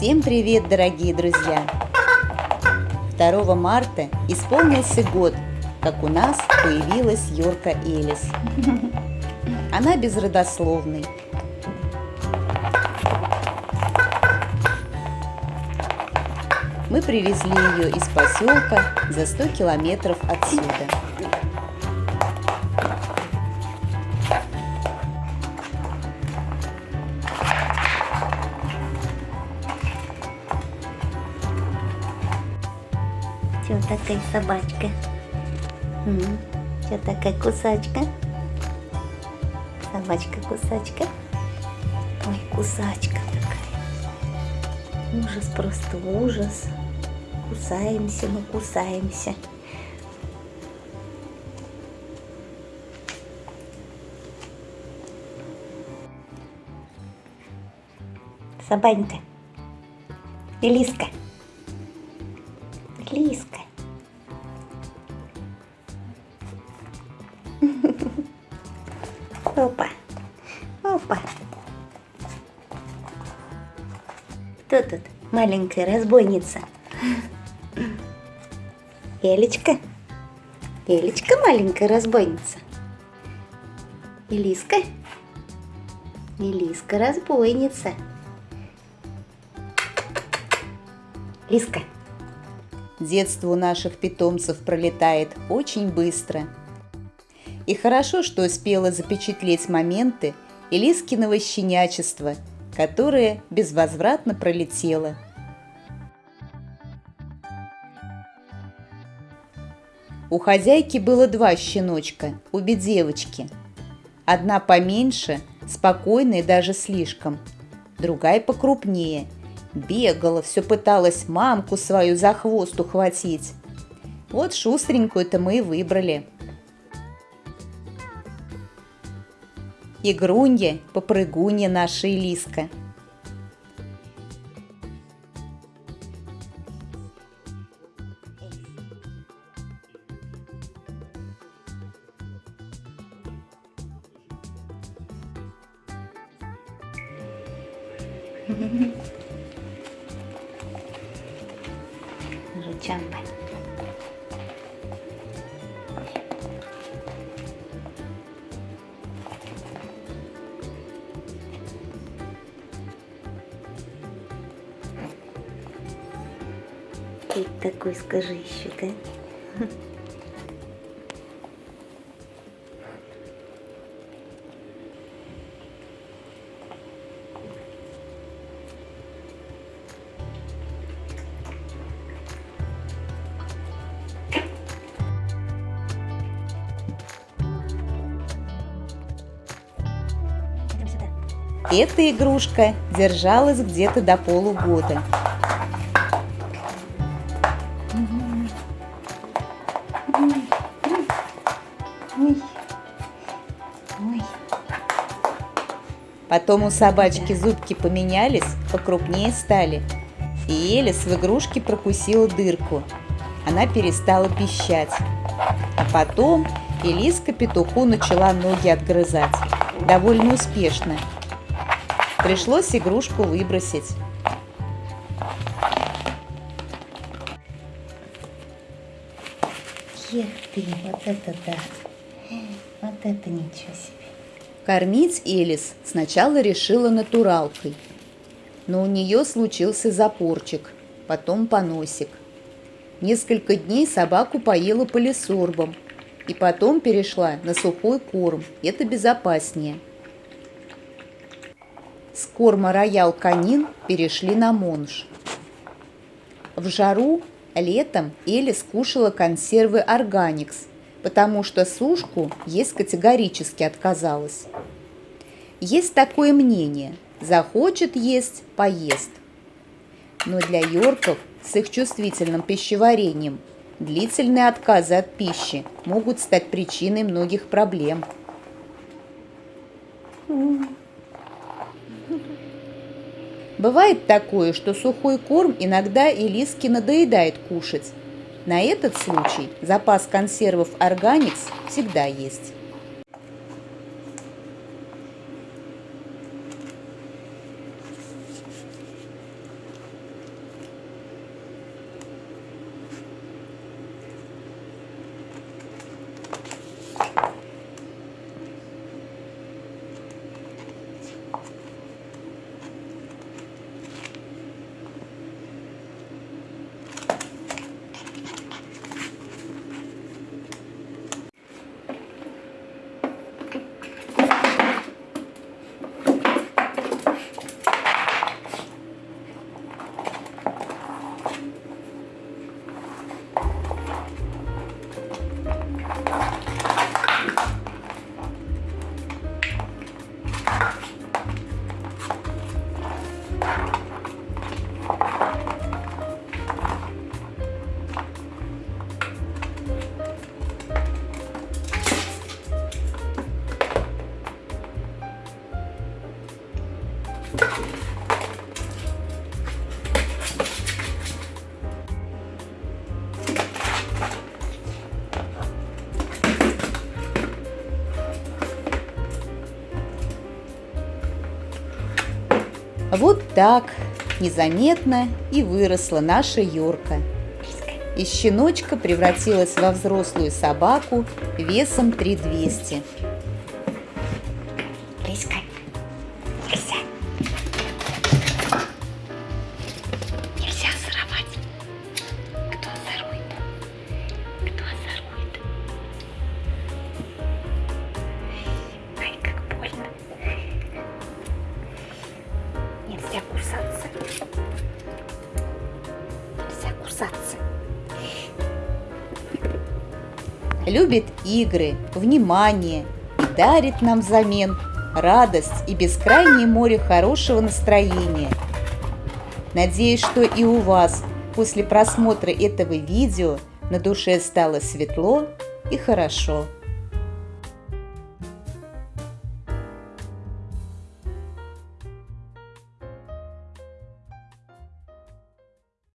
Всем привет, дорогие друзья! 2 марта исполнился год, как у нас появилась Йорка Элис. Она безродословный. Мы привезли ее из поселка за 100 километров отсюда. Такая собачка? Что такая кусачка? Собачка-кусачка? Ой, кусачка такая. Ужас, просто ужас. Кусаемся, мы кусаемся. Собанька. Элиска. Опа. Опа. Кто тут? Маленькая разбойница. Элечка. Элечка маленькая разбойница. Элиска. Элиска разбойница. Лиска. Детство у наших питомцев пролетает очень быстро. И хорошо, что успела запечатлеть моменты Элискиного щенячества, которое безвозвратно пролетело. У хозяйки было два щеночка, обе девочки. Одна поменьше, спокойная даже слишком, другая покрупнее – Бегала, все пыталась мамку свою за хвост ухватить. Вот шустренькую-то мы и выбрали. Игрунья, попрыгунья наша Элиска – Mm-hmm. Ты такой скажи еще, да? Эта игрушка держалась где-то до полугода. Потом у собачки зубки поменялись, покрупнее стали. И Элис в игрушке прокусила дырку. Она перестала пищать. А потом Элиска петуху начала ноги отгрызать. Довольно успешно. Пришлось игрушку выбросить. Ех ты, вот это да. Это ничего себе. Кормить Элис сначала решила натуралкой, но у нее случился запорчик, потом поносик. Несколько дней собаку поела полисорбом, и потом перешла на сухой корм, это безопаснее – с корма роял канин перешли на монж. В жару летом Эли скушала консервы органикс, потому что сушку есть категорически отказалась. Есть такое мнение – захочет есть – поест. Но для йорков с их чувствительным пищеварением длительные отказы от пищи могут стать причиной многих проблем. Бывает такое, что сухой корм иногда и лиски надоедает кушать. На этот случай запас консервов «Органикс» всегда есть. Вот так незаметно и выросла наша Йорка. Из щеночка превратилась во взрослую собаку весом 3200. Любит игры, внимание и дарит нам взамен радость и бескрайнее море хорошего настроения. Надеюсь, что и у вас после просмотра этого видео на душе стало светло и хорошо.